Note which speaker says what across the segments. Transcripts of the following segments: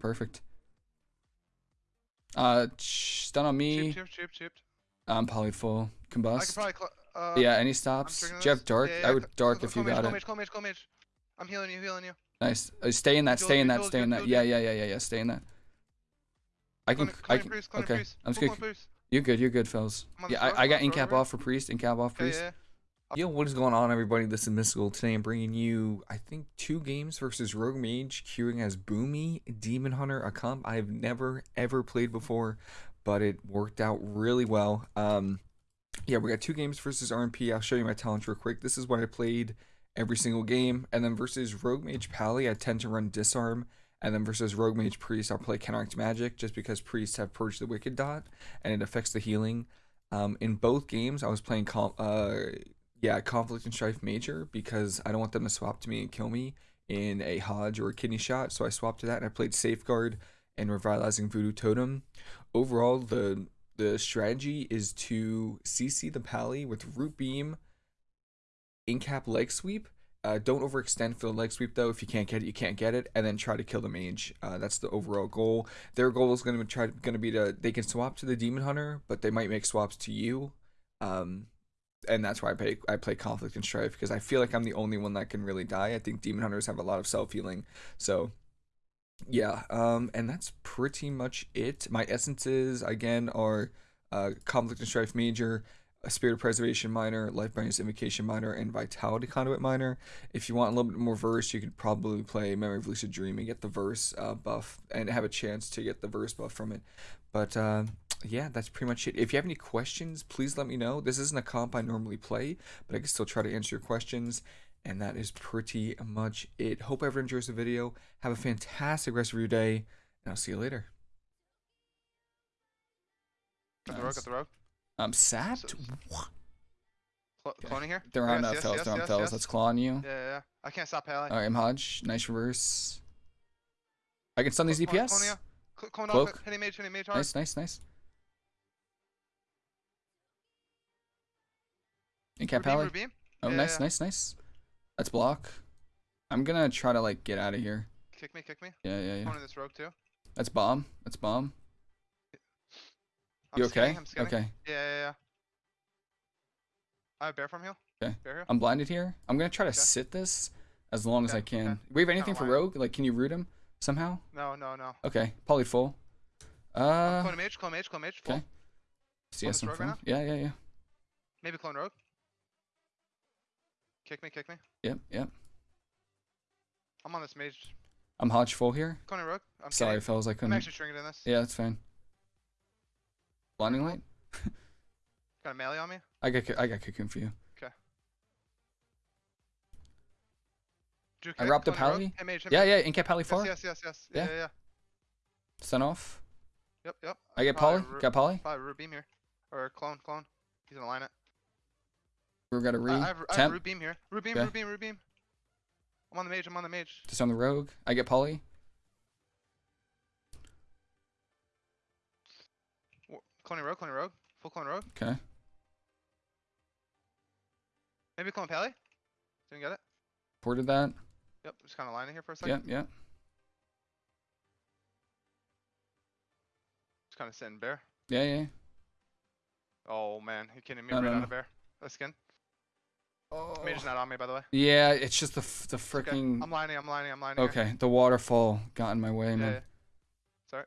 Speaker 1: Perfect. Uh, stun on me.
Speaker 2: Cheap, cheap, cheap.
Speaker 1: I'm poly full. Combust.
Speaker 2: probably. Uh,
Speaker 1: yeah, any stops? Do you have dark?
Speaker 2: Yeah,
Speaker 1: I would dark if you got it.
Speaker 2: Mage, mage, mage. I'm healing you, healing you.
Speaker 1: Nice. Uh, stay in that. Stay in that. Stay in that. Yeah, yeah, yeah, yeah, yeah. Stay in that. I can. I can. Okay. I'm just gonna. You're good. You're good, fellas. Yeah, I, I got incap off for priest. Incap off priest.
Speaker 3: Yo, what is going on, everybody? This is Mystical. Today I'm bringing you, I think, two games versus Rogue Mage, queuing as Boomy, Demon Hunter, a comp I've never, ever played before, but it worked out really well. Um, yeah, we got two games versus RMP. I'll show you my talents real quick. This is what I played every single game. And then versus Rogue Mage Pally, I tend to run Disarm. And then versus Rogue Mage Priest, I'll play Counteract Magic just because Priests have Purge the Wicked Dot and it affects the healing. Um, in both games, I was playing uh, yeah, conflict and strife major because I don't want them to swap to me and kill me in a Hodge or a kidney shot. So I swapped to that and I played safeguard and revitalizing voodoo totem. Overall, the the strategy is to CC the pally with root beam, incap leg sweep. Uh, don't overextend for the leg sweep though. If you can't get it, you can't get it, and then try to kill the mage. Uh, that's the overall goal. Their goal is going to try going to be to they can swap to the demon hunter, but they might make swaps to you. Um, and that's why I play I play conflict and strife because I feel like I'm the only one that can really die. I think demon hunters have a lot of self healing, so yeah. Um, and that's pretty much it. My essences again are uh, conflict and strife major, spirit of preservation minor, Lifebinder's Invocation minor, and vitality conduit minor. If you want a little bit more verse, you could probably play memory of lucid dream and get the verse uh, buff and have a chance to get the verse buff from it. But uh, yeah, that's pretty much it. If you have any questions, please let me know. This isn't a comp I normally play, but I can still try to answer your questions. And that is pretty much it. Hope everyone enjoys the video. Have a fantastic rest of your day, and I'll see you later.
Speaker 2: Got the rogue, got the rogue.
Speaker 1: I'm sapped.
Speaker 2: So-
Speaker 1: What?
Speaker 2: Cl-
Speaker 1: Okay.
Speaker 2: Cloning here.
Speaker 1: They're on
Speaker 2: Yes,
Speaker 1: uh,
Speaker 2: yes,
Speaker 1: fellas.
Speaker 2: yes,
Speaker 1: They're on
Speaker 2: yes,
Speaker 1: fellas.
Speaker 2: yes.
Speaker 1: That's clawing you.
Speaker 2: Yeah, yeah, yeah. I can't stop Pally.
Speaker 1: All right, I'm Hodge. Nice reverse. I can stun these
Speaker 2: Cl- clone-
Speaker 1: DPS.
Speaker 2: cloning ya. Cl- Clone
Speaker 1: Cloak.
Speaker 2: off. Hitting mage, hitting mage hard.
Speaker 1: Nice, nice, nice.
Speaker 2: Rubeam,
Speaker 1: Pally.
Speaker 2: Rubeam.
Speaker 1: Oh,
Speaker 2: Yeah,
Speaker 1: nice,
Speaker 2: yeah.
Speaker 1: nice, nice. That's block. I'm gonna try to like get out of here.
Speaker 2: Kick me, kick me.
Speaker 1: Yeah, yeah, yeah.
Speaker 2: Cloning this rogue too.
Speaker 1: That's bomb. That's bomb.
Speaker 2: I'm
Speaker 1: You okay?
Speaker 2: I'm.
Speaker 1: Okay.
Speaker 2: Yeah, yeah, yeah. I have bear from heal.
Speaker 1: Okay.
Speaker 2: Bear.
Speaker 1: I'm blinded here. I'm gonna try to
Speaker 2: Okay.
Speaker 1: sit this as long as I can.
Speaker 2: okay.
Speaker 1: We have anything for rogue? Like, can you root him somehow?
Speaker 2: No, no, no.
Speaker 1: Okay, poly full. Uh,
Speaker 2: cloning mage, clone mage, clone mage. Full.
Speaker 1: okay. CS in
Speaker 2: rogue right.
Speaker 1: Yeah, yeah, yeah.
Speaker 2: Maybe clone rogue. Kick me, kick me.
Speaker 1: Yep, yep.
Speaker 2: I'm on this mage.
Speaker 1: I'm Hodge full here.
Speaker 2: Cloning rogue. I'm
Speaker 1: Sorry,
Speaker 2: kidding.
Speaker 1: fellas, I couldn't.
Speaker 2: I'm actually stringing in this.
Speaker 1: Yeah, that's fine. Blinding light.
Speaker 2: Got a melee on me.
Speaker 1: I got, I got cocoon for you.
Speaker 2: Drew
Speaker 1: I robbed the pally?
Speaker 2: Hey mage, hey
Speaker 1: Yeah, yeah. Incap pally
Speaker 2: Yes,
Speaker 1: far.
Speaker 2: yes, yes, yes.
Speaker 1: Yeah.
Speaker 2: Yeah, yeah, yeah.
Speaker 1: Off.
Speaker 2: Yep, yep.
Speaker 1: I get
Speaker 2: ru-
Speaker 1: Got poly.
Speaker 2: Probably root beam here. Or clone, clone. He's gonna line it.
Speaker 1: We got a re.
Speaker 2: I, I have, I have root beam here. Root beam,
Speaker 1: Okay.
Speaker 2: root beam, root beam. I'm on the mage, I'm on the mage.
Speaker 1: Just on the rogue. I get poly.
Speaker 2: Cloning rogue, cloning rogue. Full clone rogue.
Speaker 1: Okay.
Speaker 2: Maybe clone pally. Didn't get it.
Speaker 1: Ported that.
Speaker 2: Yep, just kind of lining here for a second.
Speaker 1: Yep, yep.
Speaker 2: Just kind of sitting bear.
Speaker 1: Yeah, yeah.
Speaker 2: Oh man, you kidding me?
Speaker 1: No,
Speaker 2: right
Speaker 1: no,
Speaker 2: out
Speaker 1: no.
Speaker 2: of bear. A skin.
Speaker 1: Oh.
Speaker 2: Mage's not on me, by the way.
Speaker 1: Yeah, it's just the f- the
Speaker 2: It's okay.
Speaker 1: freaking.
Speaker 2: I'm lining, I'm lining, I'm lining. here.
Speaker 1: Okay, the waterfall got in my way,
Speaker 2: Yeah,
Speaker 1: man.
Speaker 2: yeah. Sorry.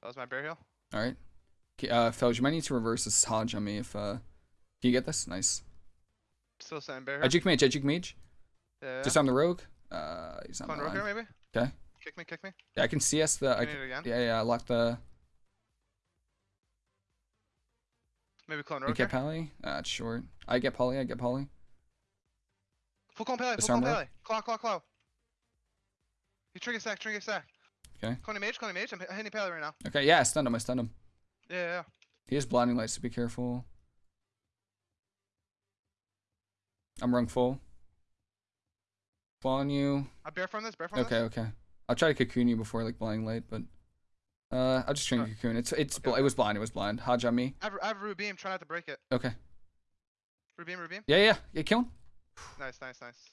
Speaker 2: That was my bear heal.
Speaker 1: All right. Okay, uh, fellas, you might need to reverse this Hodge on me if uh. Can you get this? Nice.
Speaker 2: Still sitting bear
Speaker 1: A
Speaker 2: here.
Speaker 1: juke mage, a juke mage.
Speaker 2: Yeah, yeah.
Speaker 1: Just on the rogue. Uh, he's on
Speaker 2: Clone
Speaker 1: my
Speaker 2: rogue here,
Speaker 1: line.
Speaker 2: maybe?
Speaker 1: Okay.
Speaker 2: Kick me, kick me.
Speaker 1: Yeah, I can CS the. I
Speaker 2: You
Speaker 1: can,
Speaker 2: need it again.
Speaker 1: yeah, yeah. I locked the.
Speaker 2: Maybe clone
Speaker 1: Incap
Speaker 2: here.
Speaker 1: pally. Uh, it's short. I get poly. I get poly.
Speaker 2: Full clone pally, full clone pally. Claw, claw, claw. You trigger stack, trigger stack.
Speaker 1: Okay.
Speaker 2: Cloning mage, cloning mage. I'm hitting pally right now.
Speaker 1: Okay, yeah, I stunned him. I stunned him.
Speaker 2: Yeah, yeah, yeah.
Speaker 1: He has blinding lights, so be careful. I'm rung full. Fall on you.
Speaker 2: I bear from this, bear from
Speaker 1: Okay,
Speaker 2: this.
Speaker 1: Okay, okay. I'll try to cocoon you before like blinding light, but uh, I'll just to cocoon. It's it's
Speaker 2: Okay,
Speaker 1: bl- it was blind. It was blind. Hodge on me.
Speaker 2: I have, I have root beam, try not to break it.
Speaker 1: Okay.
Speaker 2: Root beam, root beam.
Speaker 1: Yeah, yeah, yeah. Kill him.
Speaker 2: Nice, nice, nice.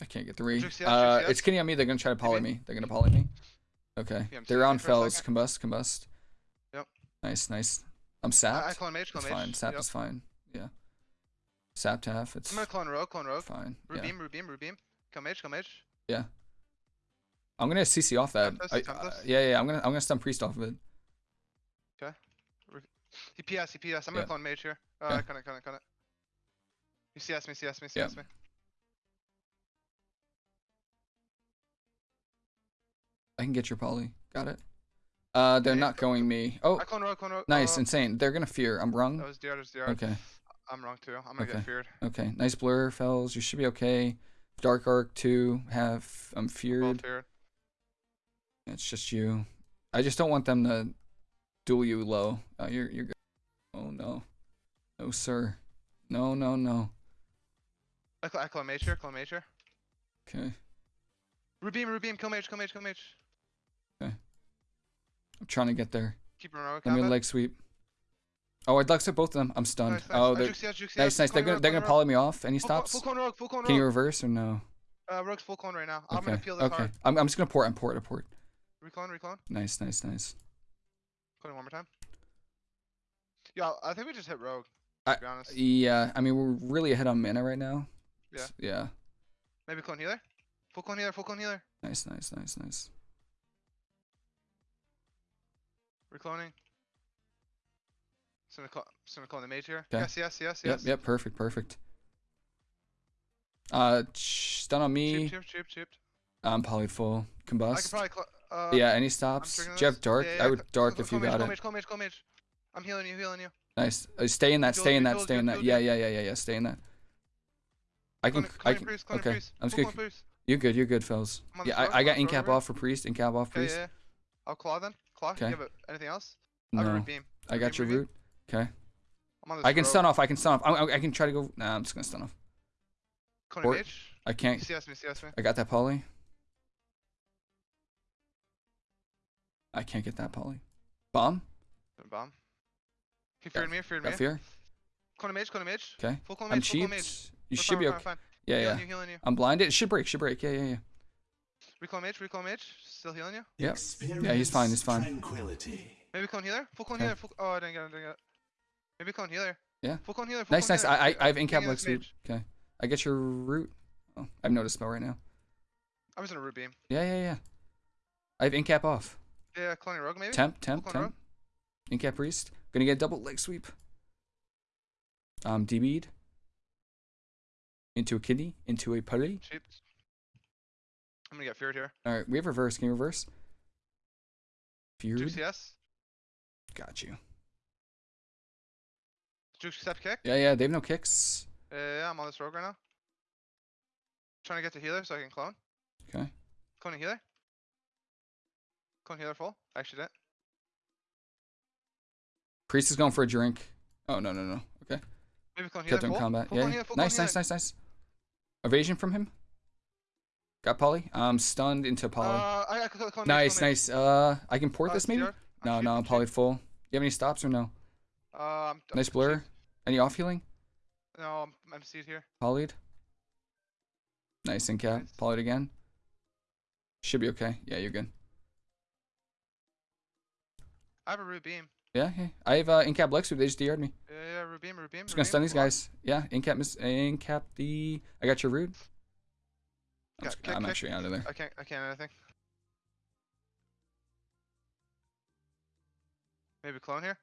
Speaker 1: I can't get three.
Speaker 2: Yes,
Speaker 1: Uh,
Speaker 2: juice,
Speaker 1: it's kitty on me. They're gonna try to poly me. They're gonna poly me. Okay.
Speaker 2: Yeah,
Speaker 1: They're on
Speaker 2: you for a
Speaker 1: fells. Combust. Combust.
Speaker 2: Yep.
Speaker 1: Nice. Nice. I'm
Speaker 2: I, I
Speaker 1: sapped.
Speaker 2: clone mage,
Speaker 1: It's
Speaker 2: mage.
Speaker 1: fine. Sap
Speaker 2: Yep.
Speaker 1: is fine. Yeah. Sapped half. It's
Speaker 2: I'm gonna clone rogue, clone rogue.
Speaker 1: fine. Yeah.
Speaker 2: Rubeam, Rubeam, Rubeam. Kill mage, kill mage.
Speaker 1: I'm gonna CC off that.
Speaker 2: Tempest,
Speaker 1: I,
Speaker 2: Tempest.
Speaker 1: uh, yeah, yeah. I'm gonna I'm gonna stun priest off of it.
Speaker 2: He PS, he PS. I'm gonna clone mage here. Uh,
Speaker 1: Okay.
Speaker 2: cut it, cut it, cut it. You CS me, CS me,
Speaker 1: Yeah.
Speaker 2: CS me.
Speaker 1: I can get your poly. Got it. Uh, they're
Speaker 2: Okay,
Speaker 1: not going me. Oh,
Speaker 2: I clone rogue, clone rogue.
Speaker 1: nice.
Speaker 2: Uh,
Speaker 1: Insane. They're gonna fear. I'm
Speaker 2: that was DR, that was DR.
Speaker 1: Okay.
Speaker 2: I'm wrong too. I'm gonna
Speaker 1: Okay.
Speaker 2: get feared.
Speaker 1: Okay. Nice blur, fells. You should be okay. Dark arc two. Have I'm feared.
Speaker 2: feared.
Speaker 1: It's just you. I just don't want them to duel you low. Oh, you're you're good. Oh no, no sir, no no no.
Speaker 2: I, cl- I clone mage here, clone mage here.
Speaker 1: Okay,
Speaker 2: Rubeam, Rubeam, kill mage, kill mage, kill mage.
Speaker 1: I'm trying to get there.
Speaker 2: Keep rogue.
Speaker 1: Let me
Speaker 2: combat.
Speaker 1: leg sweep. Oh, I'd like to both of them. I'm stunned.
Speaker 2: Nice, nice.
Speaker 1: Oh, they're
Speaker 2: CS, juke
Speaker 1: nice, nice. They're gonna
Speaker 2: rogue,
Speaker 1: they're gonna
Speaker 2: rogue.
Speaker 1: poly me off. Any
Speaker 2: Full
Speaker 1: stops?
Speaker 2: Full clone rogue, full clone
Speaker 1: Can you reverse or no?
Speaker 2: Uh, rogue's full clone right now. I'm gonna
Speaker 1: Okay.
Speaker 2: peel this
Speaker 1: Okay.
Speaker 2: hard.
Speaker 1: I'm I'm just gonna port. I'm port. I port.
Speaker 2: Reclone, reclone.
Speaker 1: Nice, nice, nice.
Speaker 2: Clone one more time. Yeah, I think we just hit rogue.
Speaker 1: I-
Speaker 2: be honest.
Speaker 1: Yeah. I mean, we're really ahead on mana right now.
Speaker 2: Yeah.
Speaker 1: Yeah.
Speaker 2: Maybe clone healer. Full clone healer, full clone healer.
Speaker 1: Nice, nice, nice, nice.
Speaker 2: Recloning. Just gonna call, just gonna call the mage here.
Speaker 1: Okay.
Speaker 2: Yes, yes, yes,
Speaker 1: Yep.
Speaker 2: yes.
Speaker 1: Yep. Perfect. Perfect. Uh, stun on me.
Speaker 2: Cheap, cheap, cheap.
Speaker 1: I'm poly full.
Speaker 2: I could
Speaker 1: Combust.
Speaker 2: probably. Uh,
Speaker 1: yeah, any stops?
Speaker 2: triggering
Speaker 1: Do you have dark?
Speaker 2: Yeah,
Speaker 1: I would dark if you got it.
Speaker 2: I'm healing you, healing you.
Speaker 1: Nice. Uh, stay in that. Stay in that. Stay in that. Yeah, yeah, yeah, yeah, yeah. Stay in that. I can. I can.
Speaker 2: priest,
Speaker 1: Okay. I'm just gonna. You're good. You're good, fellas. Yeah, I, I got incap off for priest. Incap off priest.
Speaker 2: yeah, yeah. I'll claw then. Claw.
Speaker 1: Okay.
Speaker 2: Anything else? I have a
Speaker 1: No. I got your
Speaker 2: root.
Speaker 1: Okay. I can stun off. I can stun off. I, I, can try to go. Nah, I'm just gonna stun off. I can't.
Speaker 2: CS me, CS me.
Speaker 1: I got that poly. I can't get that poly. Bomb.
Speaker 2: Bomb. He feared me, feared me.
Speaker 1: Got fear.
Speaker 2: Clone mage, clone mage.
Speaker 1: Okay.
Speaker 2: Full clone
Speaker 1: I'm
Speaker 2: mage, full clone
Speaker 1: cheap.
Speaker 2: mage.
Speaker 1: You
Speaker 2: We're
Speaker 1: should
Speaker 2: fine,
Speaker 1: be okay.
Speaker 2: fine, fine.
Speaker 1: Yeah,
Speaker 2: Healing
Speaker 1: yeah.
Speaker 2: you, healing you.
Speaker 1: I'm blinded. It should break. Should break. Yeah, yeah, yeah.
Speaker 2: Reclone mage, reclone mage. Still healing you.
Speaker 1: Yep. Yeah, he's fine. He's fine.
Speaker 4: Tranquility.
Speaker 2: Maybe clone healer. Full clone
Speaker 1: Okay.
Speaker 2: healer. Full, oh, I didn't get it. Didn't get it. Maybe clone healer.
Speaker 1: Yeah.
Speaker 2: Full clone healer. Full
Speaker 1: Nice,
Speaker 2: clone
Speaker 1: nice.
Speaker 2: healer.
Speaker 1: I, I, I have
Speaker 2: I'm
Speaker 1: incap
Speaker 2: pinging
Speaker 1: leg
Speaker 2: this
Speaker 1: sweep.
Speaker 2: mage.
Speaker 1: Okay. I get your root. Oh, I have notice spell right now.
Speaker 2: I'm just in a root beam.
Speaker 1: Yeah, yeah, yeah. I have incap off.
Speaker 2: Yeah, cloning rogue maybe.
Speaker 1: Temp, temp,
Speaker 2: clone
Speaker 1: temp. Incap priest. Gonna get double leg sweep. Um, DB'd. Into a kidney. Into a putty.
Speaker 2: Cheap. I'm gonna get feared here.
Speaker 1: Alright, we have reverse. Can you reverse? Feared.
Speaker 2: CS.
Speaker 1: Got you.
Speaker 2: Juke step kick.
Speaker 1: Yeah, yeah, they have no kicks.
Speaker 2: Uh, yeah, I'm on this rogue right now. Trying to get to healer so I can clone.
Speaker 1: Okay.
Speaker 2: Cloning healer. Clone healer full. Actually didn't.
Speaker 1: Priest is going for a drink. Oh, no, no, no. Okay.
Speaker 2: Maybe clone healer
Speaker 1: Kept him in
Speaker 2: full.
Speaker 1: combat.
Speaker 2: Full
Speaker 1: Yeah.
Speaker 2: clone
Speaker 1: yeah.
Speaker 2: healer,
Speaker 1: Nice, nice, nice, nice. Evasion from him. Got poly. Um, stunned into poly.
Speaker 2: Uh, I got cl- clone mage,
Speaker 1: nice, nice. Uh, I can port
Speaker 2: Uh,
Speaker 1: this maybe? No, no,
Speaker 2: I'm
Speaker 1: I'm poly full. You have any stops or no?
Speaker 2: Uh, I'm, I'm
Speaker 1: Nice blur. Any off healing?
Speaker 2: No, I'm, I'm seed here.
Speaker 1: Polyed. Nice in cap.
Speaker 2: Nice.
Speaker 1: Again. Should be okay. Yeah, you're good.
Speaker 2: I have a root beam.
Speaker 1: Yeah, yeah. I have uh, in cap Lexu. They just DR'd me.
Speaker 2: Yeah, yeah, root beam, root beam.
Speaker 1: Just gonna stun these guys. Yeah, in cap, miss, in cap the. I got your root. I'm, just- I'm actually out of there.
Speaker 2: I can't, I can't anything. Maybe clone here.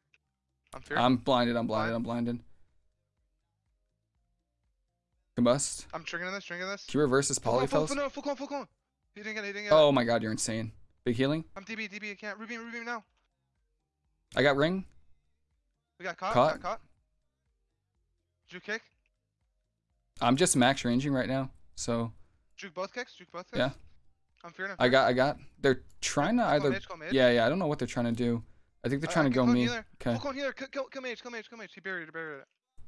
Speaker 2: I'm feared.
Speaker 1: I'm blinded. I'm blinded.
Speaker 2: Blind.
Speaker 1: I'm blinded. Combust.
Speaker 2: I'm triggering this, triggering this.
Speaker 1: Q
Speaker 2: Full clone, full, full, no, full clone, full clone. He didn't get it, he didn't get it.
Speaker 1: Oh my god, you're insane. Big healing.
Speaker 2: I'm DB, DB, I can't. Root beam now.
Speaker 1: I got ring.
Speaker 2: We got caught,
Speaker 1: Caught.
Speaker 2: got caught. Juke kick.
Speaker 1: I'm just max ranging right now. So
Speaker 2: Juke both kicks, juke both kicks.
Speaker 1: Yeah.
Speaker 2: I'm feared, I'm
Speaker 1: I got. I got. They're trying to either.
Speaker 2: mage.
Speaker 1: Yeah, yeah. I don't know what they're trying to do. I think they're trying
Speaker 2: I
Speaker 1: to go me.
Speaker 2: healer.
Speaker 1: Okay.
Speaker 2: Full clone healer, kill, kill, mage, kill mage, kill mage. He buried it, buried it.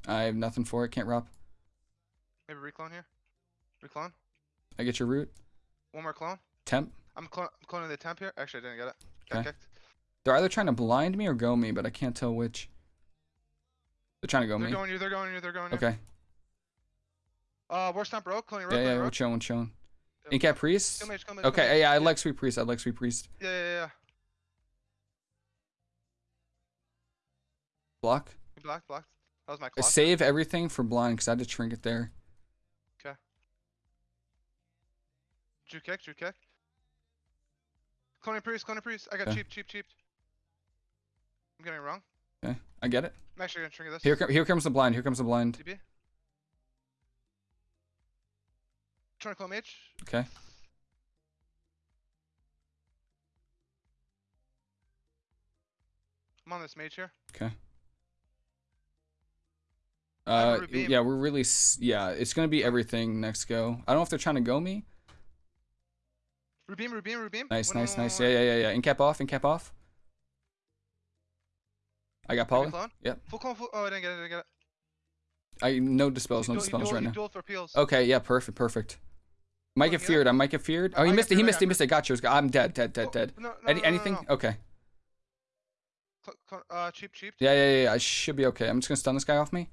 Speaker 1: I have nothing for it. Can't rop.
Speaker 2: Maybe reclone here. Reclone.
Speaker 1: I get your root.
Speaker 2: One more clone.
Speaker 1: Temp.
Speaker 2: I'm, I'm cloning the temp here. Actually, I didn't get it. Got
Speaker 1: Okay.
Speaker 2: kicked.
Speaker 1: They're either trying to blind me or go me, but I can't tell which. They're trying to go me.
Speaker 2: They're going you, they're going you, they're going you.
Speaker 1: Okay.
Speaker 2: Uh, worst not broke. Cloning rogue.
Speaker 1: Yeah, yeah, we're chilling, chilling.
Speaker 2: Yeah,
Speaker 1: Incap priest.
Speaker 2: Kill mage, kill mage, kill
Speaker 1: Okay,
Speaker 2: mage.
Speaker 1: yeah, I like sweet priest. I like sweet priest.
Speaker 2: Yeah, yeah, yeah.
Speaker 1: Block.
Speaker 2: Blocked, blocked. That was my
Speaker 1: I
Speaker 2: clock.
Speaker 1: save everything for blind because I had to trinket there. Okay.
Speaker 2: Drew kick, Drew kick. Cloning priest, cloning priest. I got
Speaker 1: Okay.
Speaker 2: cheap, cheap, cheap. I'm getting it wrong.
Speaker 1: Okay, I get it.
Speaker 2: I'm actually gonna trigger this.
Speaker 1: Here, here comes the blind. Here comes the blind.
Speaker 2: DB. Trying to clone mage.
Speaker 1: Okay.
Speaker 2: I'm on this mage here.
Speaker 1: Okay.
Speaker 2: I have a
Speaker 1: Uh, yeah, we're really, yeah, it's gonna be everything next go. I don't know if they're trying to go me.
Speaker 2: Rubeam, Rubeam, Rubeam.
Speaker 1: Nice, nice, nice. Yeah, yeah, yeah, yeah. Incap off, incap off. I got
Speaker 2: you
Speaker 1: poly. Yep.
Speaker 2: Full clone, full. Oh, I didn't get it, I didn't get it.
Speaker 1: I no dispels, no dispels right now. Okay, yeah, perfect, perfect. Might
Speaker 2: Oh,
Speaker 1: get feared. I might get feared. Oh, he missed it. He missed it. He missed it. Got yours. I'm dead, dead, dead,
Speaker 2: Oh,
Speaker 1: dead.
Speaker 2: No, no,
Speaker 1: Any
Speaker 2: no, no,
Speaker 1: anything? Okay.
Speaker 2: Uh, cheap, cheap.
Speaker 1: Yeah, yeah, yeah. I should be okay. I'm just gonna stun this guy off me.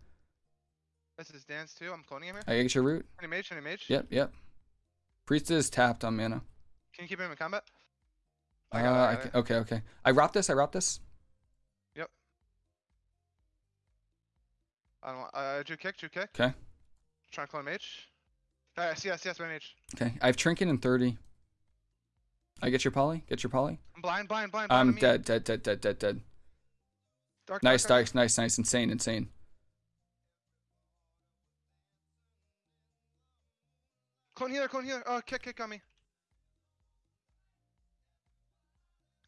Speaker 2: This is dance too. I'm cloning him here.
Speaker 1: I get your root.
Speaker 2: Any mage, any mage.
Speaker 1: Yep, yep. Priest is tapped on mana.
Speaker 2: Can you keep him in combat?
Speaker 1: Uh,
Speaker 2: I got it, I
Speaker 1: I
Speaker 2: got
Speaker 1: okay, okay. I robbed this. I robbed this.
Speaker 2: I don't want, uh, Drew kick, Drew kick.
Speaker 1: Okay.
Speaker 2: Trying to clone mage. Alright, CS, CS, my mage.
Speaker 1: Okay. I have trinket and thirty. I get your poly. Get your poly.
Speaker 2: I'm blind, blind, blind, blind.
Speaker 1: I'm dead, dead, dead, dead, dead, dead.
Speaker 2: Dark,
Speaker 1: Nice,
Speaker 2: dark,
Speaker 1: nice, nice, nice. Insane, insane.
Speaker 2: Clone healer, clone healer. Oh, kick, kick on me.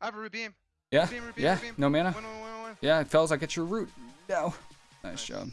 Speaker 2: I have a Rubeam.
Speaker 1: Yeah, yeah. No mana.
Speaker 2: Win, win, win.
Speaker 1: Yeah, fellas, I get your root. No.
Speaker 2: Nice
Speaker 1: job.